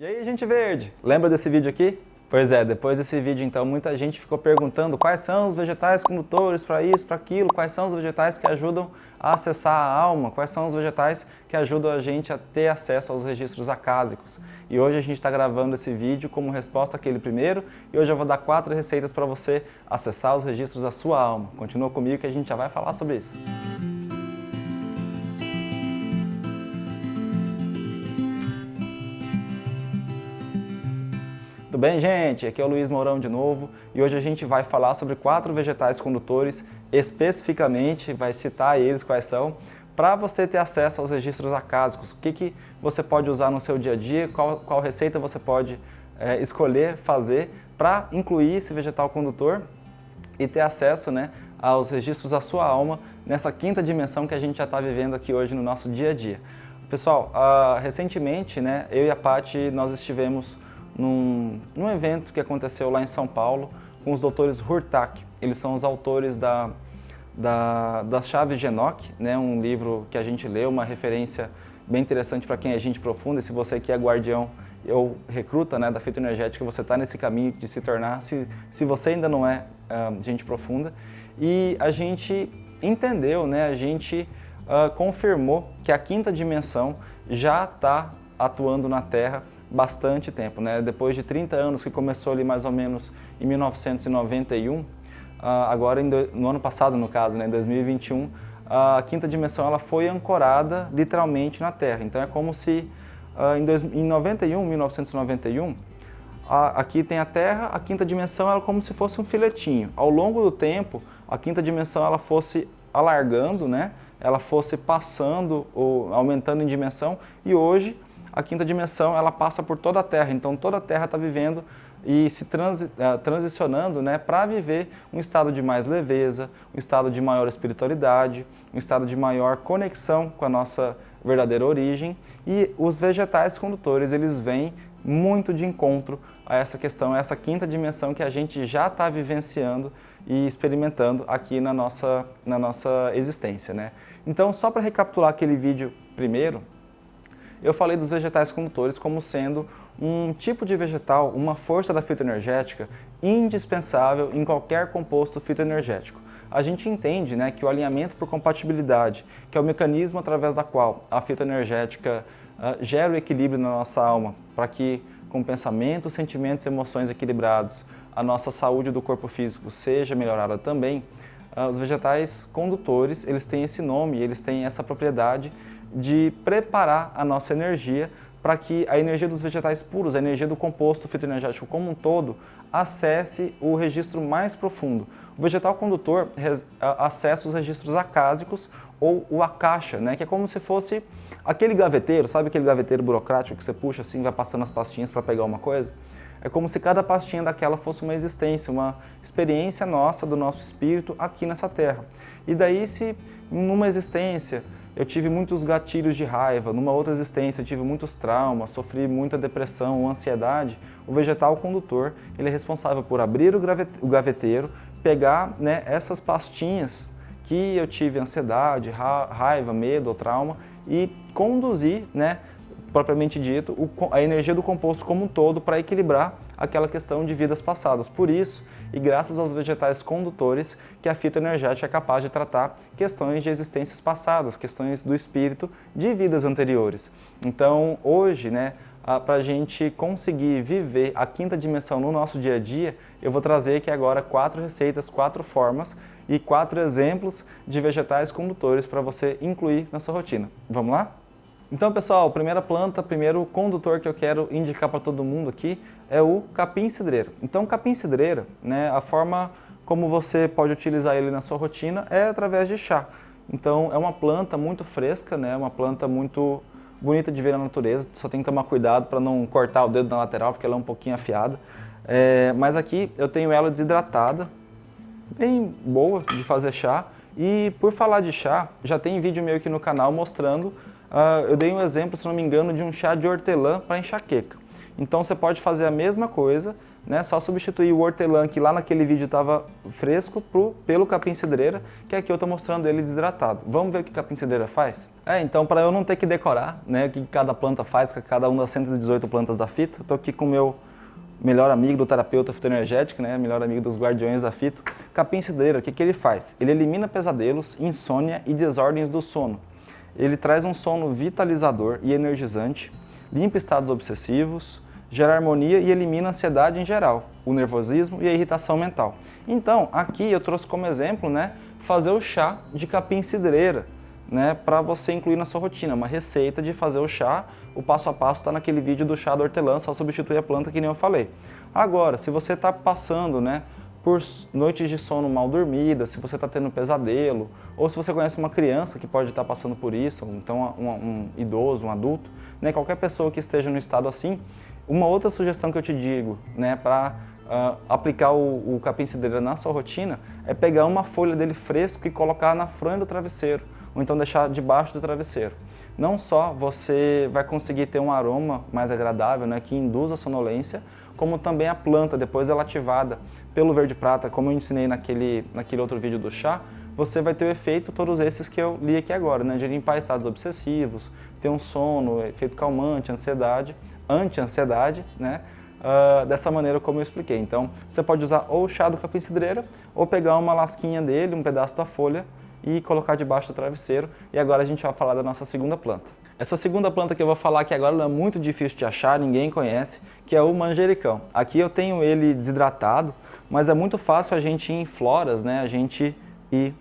E aí, gente verde, lembra desse vídeo aqui? Pois é, depois desse vídeo então muita gente ficou perguntando quais são os vegetais condutores para isso, para aquilo, quais são os vegetais que ajudam a acessar a alma, quais são os vegetais que ajudam a gente a ter acesso aos registros acásicos. E hoje a gente está gravando esse vídeo como resposta àquele primeiro e hoje eu vou dar quatro receitas para você acessar os registros da sua alma. Continua comigo que a gente já vai falar sobre isso. Bem, gente? Aqui é o Luiz Mourão de novo e hoje a gente vai falar sobre quatro vegetais condutores, especificamente, vai citar eles quais são, para você ter acesso aos registros acásicos. O que, que você pode usar no seu dia a dia, qual, qual receita você pode é, escolher fazer para incluir esse vegetal condutor e ter acesso né, aos registros da sua alma nessa quinta dimensão que a gente já está vivendo aqui hoje no nosso dia a dia. Pessoal, uh, recentemente, né, eu e a Paty, nós estivemos num, num evento que aconteceu lá em São Paulo com os doutores Hurtak. Eles são os autores da, da, das Chaves de Enoch, né, um livro que a gente leu, uma referência bem interessante para quem é gente profunda. E se você que é guardião ou recruta né, da fitoenergética, você está nesse caminho de se tornar, se, se você ainda não é uh, gente profunda. E a gente entendeu, né, a gente uh, confirmou que a quinta dimensão já está atuando na Terra bastante tempo, né? Depois de 30 anos, que começou ali mais ou menos em 1991, ah, agora no ano passado, no caso, né, em 2021, a quinta dimensão ela foi ancorada literalmente na Terra. Então é como se ah, em 91, 1991, aqui tem a Terra, a quinta dimensão ela é como se fosse um filetinho. Ao longo do tempo, a quinta dimensão ela fosse alargando, né? ela fosse passando ou aumentando em dimensão e hoje a quinta dimensão ela passa por toda a Terra, então toda a Terra está vivendo e se transi, uh, transicionando né, para viver um estado de mais leveza, um estado de maior espiritualidade, um estado de maior conexão com a nossa verdadeira origem e os vegetais condutores eles vêm muito de encontro a essa questão, a essa quinta dimensão que a gente já está vivenciando e experimentando aqui na nossa, na nossa existência. Né? Então, só para recapitular aquele vídeo primeiro, eu falei dos vegetais condutores como sendo um tipo de vegetal, uma força da fitoenergética indispensável em qualquer composto fitoenergético. A gente entende né, que o alinhamento por compatibilidade, que é o mecanismo através da qual a fitoenergética uh, gera o equilíbrio na nossa alma, para que com pensamentos, sentimentos e emoções equilibrados, a nossa saúde do corpo físico seja melhorada também, uh, os vegetais condutores, eles têm esse nome, eles têm essa propriedade de preparar a nossa energia para que a energia dos vegetais puros, a energia do composto fitoenergético como um todo, acesse o registro mais profundo. O vegetal condutor acessa os registros acásicos ou o akasha, né, que é como se fosse aquele gaveteiro, sabe aquele gaveteiro burocrático que você puxa assim, vai passando as pastinhas para pegar uma coisa? É como se cada pastinha daquela fosse uma existência, uma experiência nossa, do nosso espírito aqui nessa terra. E daí se numa existência eu tive muitos gatilhos de raiva, numa outra existência eu tive muitos traumas, sofri muita depressão ou ansiedade, o vegetal condutor ele é responsável por abrir o gaveteiro, pegar né, essas pastinhas que eu tive ansiedade, raiva, medo ou trauma e conduzir, né, propriamente dito, a energia do composto como um todo para equilibrar aquela questão de vidas passadas. Por isso, e graças aos vegetais condutores, que a fitoenergética é capaz de tratar questões de existências passadas, questões do espírito de vidas anteriores. Então, hoje, né, para a gente conseguir viver a quinta dimensão no nosso dia a dia, eu vou trazer aqui agora quatro receitas, quatro formas e quatro exemplos de vegetais condutores para você incluir na sua rotina. Vamos lá? Então, pessoal, primeira planta, primeiro condutor que eu quero indicar para todo mundo aqui é o capim-cidreira. Então, capim-cidreira, né, a forma como você pode utilizar ele na sua rotina é através de chá. Então, é uma planta muito fresca, né, uma planta muito bonita de ver na natureza, só tem que tomar cuidado para não cortar o dedo na lateral, porque ela é um pouquinho afiada. É, mas aqui eu tenho ela desidratada, bem boa de fazer chá. E por falar de chá, já tem vídeo meu aqui no canal mostrando uh, eu dei um exemplo, se não me engano, de um chá de hortelã para enxaqueca. Então você pode fazer a mesma coisa, né? Só substituir o hortelã que lá naquele vídeo estava fresco pro, pelo capim-cidreira, que aqui eu estou mostrando ele desidratado. Vamos ver o que capim-cidreira faz? É, então para eu não ter que decorar né, o que cada planta faz, com cada uma das 118 plantas da fito, estou aqui com o meu melhor amigo do terapeuta fitoenergético, né, melhor amigo dos guardiões da fito. Capim-cidreira, o que, que ele faz? Ele elimina pesadelos, insônia e desordens do sono. Ele traz um sono vitalizador e energizante, limpa estados obsessivos, gera harmonia e elimina a ansiedade em geral, o nervosismo e a irritação mental. Então, aqui eu trouxe como exemplo, né, fazer o chá de capim-cidreira, né, para você incluir na sua rotina, uma receita de fazer o chá, o passo a passo está naquele vídeo do chá do hortelã, só substituir a planta que nem eu falei. Agora, se você está passando, né, por noites de sono mal dormida, se você está tendo pesadelo, ou se você conhece uma criança que pode estar tá passando por isso, então um, um, idoso, um adulto, né, qualquer pessoa que esteja no estado assim, uma outra sugestão que eu te digo né, para uh, ah, aplicar o, o capim-cidreira na sua rotina é pegar uma folha dele fresco e colocar na fronha do travesseiro, ou então deixar debaixo do travesseiro. Não só você vai conseguir ter um aroma mais agradável, né, que induz a sonolência, como também a planta, depois ela ativada pelo verde prata, como eu ensinei naquele, naquele outro vídeo do chá, você vai ter o efeito todos esses que eu li aqui agora, né, de limpar estados obsessivos, ter um sono, efeito calmante, ansiedade, anti-ansiedade, né, uh, dessa maneira como eu expliquei. Então, você pode usar ou o chá do capim-cidreira, ou pegar uma lasquinha dele, um pedaço da folha, e colocar debaixo do travesseiro. E agora a gente vai falar da nossa segunda planta. Essa segunda planta que eu vou falar aqui agora é muito difícil de achar, ninguém conhece, que é o manjericão. Aqui eu tenho ele desidratado, mas é muito fácil a gente ir em floras, né? a gente ir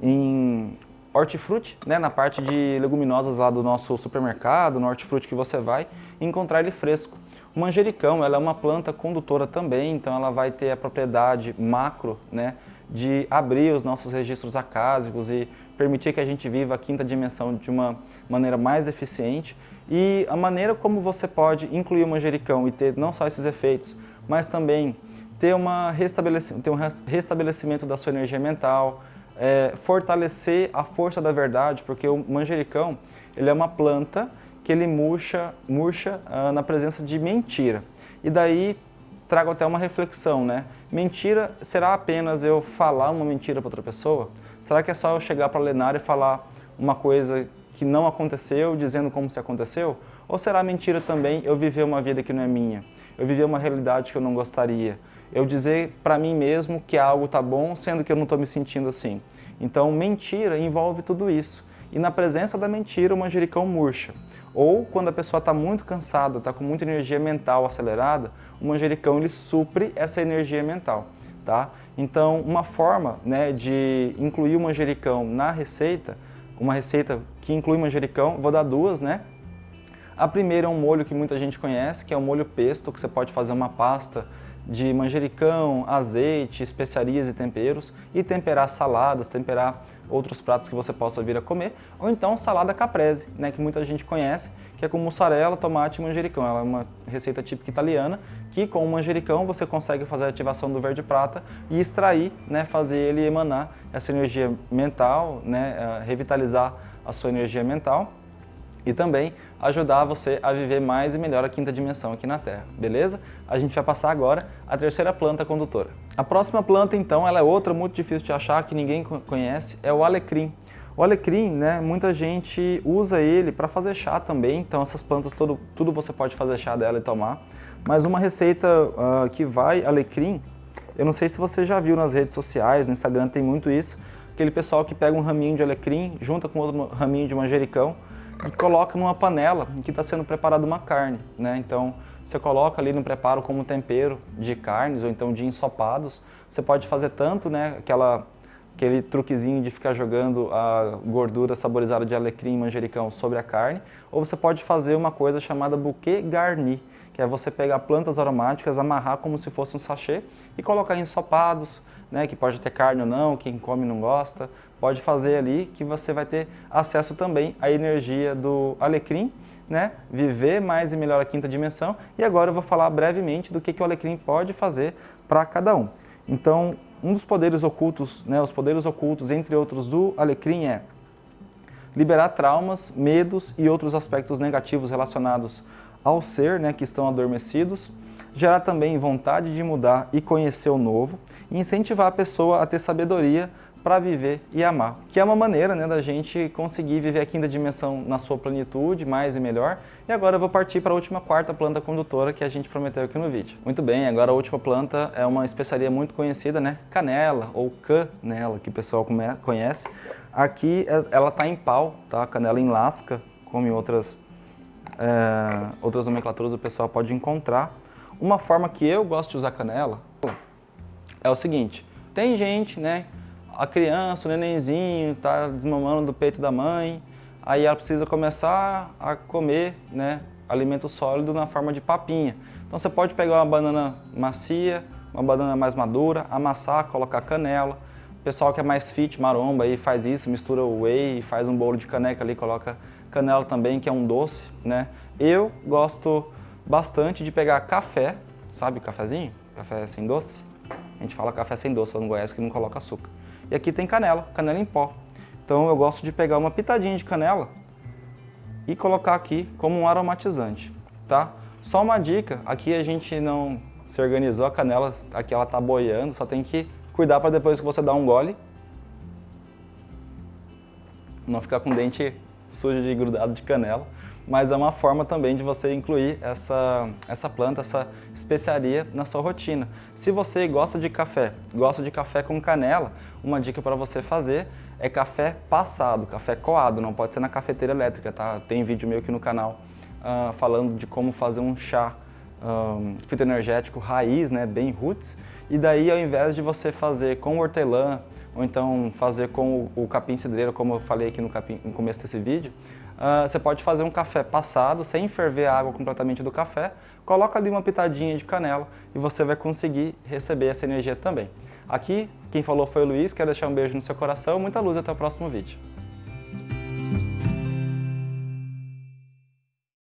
em hortifruti, né? na parte de leguminosas lá do nosso supermercado, no hortifruti que você vai, e encontrar ele fresco. O manjericão ela é uma planta condutora também, então ela vai ter a propriedade macro né, de abrir os nossos registros acásicos e permitir que a gente viva a quinta dimensão de uma maneira mais eficiente e a maneira como você pode incluir o manjericão e ter não só esses efeitos, mas também ter, uma restabelecimento, ter um restabelecimento da sua energia mental, é, fortalecer a força da verdade, porque o manjericão ele é uma planta que ele murcha, murcha ah, na presença de mentira. E daí trago até uma reflexão, né? Mentira, será apenas eu falar uma mentira para outra pessoa? Será que é só eu chegar para a Lenara e falar uma coisa que não aconteceu, dizendo como se aconteceu? Ou será mentira também eu viver uma vida que não é minha? Eu viver uma realidade que eu não gostaria? Eu dizer para mim mesmo que algo está bom, sendo que eu não estou me sentindo assim? Então, mentira envolve tudo isso. E na presença da mentira, o manjericão murcha. Ou quando a pessoa está muito cansada, está com muita energia mental acelerada, o manjericão ele supre essa energia mental. Tá? Então, uma forma né, de incluir o manjericão na receita, uma receita que inclui manjericão, vou dar duas, né? A primeira é um molho que muita gente conhece, que é o molho pesto, que você pode fazer uma pasta de manjericão, azeite, especiarias e temperos e temperar saladas, temperar outros pratos que você possa vir a comer, ou então salada caprese, né, que muita gente conhece, que é com mussarela, tomate e manjericão. Ela é uma receita típica italiana, que com o manjericão você consegue fazer a ativação do verde prata e extrair, né, fazer ele emanar essa energia mental, né, eh, revitalizar a sua energia mental e também ajudar você a viver mais e melhor a quinta dimensão aqui na Terra, beleza? A gente vai passar agora a terceira planta condutora. A próxima planta, então, ela é outra muito difícil de achar, que ninguém conhece, é o alecrim. O alecrim, né, muita gente usa ele para fazer chá também, então essas plantas, todo, tudo você pode fazer chá dela e tomar. Mas uma receita uh, que vai alecrim, eu não sei se você já viu nas redes sociais, no Instagram tem muito isso, aquele pessoal que pega um raminho de alecrim, junta com outro raminho de manjericão, e coloca numa panela em que está sendo preparada uma carne. Né? Então, você coloca ali no preparo como tempero de carnes ou então de ensopados. Você pode fazer tanto né, aquela, aquele truquezinho de ficar jogando a gordura saborizada de alecrim e manjericão sobre a carne, ou você pode fazer uma coisa chamada bouquet garni, que é você pegar plantas aromáticas, amarrar como se fosse um sachê e colocar em ensopados, né, que pode ter carne ou não, quem come não gosta, pode fazer ali que você vai ter acesso também à energia do alecrim, né, viver mais e melhor a quinta dimensão. E agora eu vou falar brevemente do que, que o alecrim pode fazer para cada um. Então, um dos poderes ocultos, né, os poderes ocultos, entre outros, do alecrim é liberar traumas, medos e outros aspectos negativos relacionados ao ser, né, que estão adormecidos, gerar também vontade de mudar e conhecer o novo e incentivar a pessoa a ter sabedoria para viver e amar, que é uma maneira né, da gente conseguir viver a quinta dimensão na sua plenitude, mais e melhor. E agora eu vou partir para a última quarta planta condutora que a gente prometeu aqui no vídeo. Muito bem, agora a última planta é uma especiaria muito conhecida, né? Canela ou canela, que o pessoal conhece. Aqui é, ela está em pau, tá? Canela em lasca, como em outras, é, outras nomenclaturas o pessoal pode encontrar. Uma forma que eu gosto de usar canela é o seguinte, tem gente, né, a criança, o nenenzinho, está desmamando do peito da mãe, aí ela precisa começar a comer né, alimento sólido na forma de papinha. Então você pode pegar uma banana macia, uma banana mais madura, amassar, colocar canela. O pessoal que é mais fit, maromba, aí faz isso, mistura o whey, faz um bolo de caneca ali, coloca canela também, que é um doce, né? Eu gosto bastante de pegar café, sabe cafezinho? Café sem doce. A gente fala café sem doce no Goiás que não coloca açúcar. E aqui tem canela, canela em pó. Então eu gosto de pegar uma pitadinha de canela e colocar aqui como um aromatizante, tá? Só uma dica, aqui a gente não se organizou, a canela aqui ela tá boiando, só tem que cuidar para depois que você dar um gole não ficar com o dente sujo de grudado de canela mas é uma forma também de você incluir essa, essa planta, essa especiaria na sua rotina. Se você gosta de café, gosta de café com canela, uma dica para você fazer é café passado, café coado, não pode ser na cafeteira elétrica, tá? Tem vídeo meu aqui no canal uh, falando de como fazer um chá um, fitoenergético raiz, né, bem roots, e daí ao invés de você fazer com hortelã, ou então fazer com o, capim cidreiro, como eu falei aqui no, capim, no começo desse vídeo, uh, você pode fazer um café passado, sem ferver a água completamente do café, coloca ali uma pitadinha de canela e você vai conseguir receber essa energia também. Aqui, quem falou foi o Luiz, quero deixar um beijo no seu coração, muita luz até o próximo vídeo.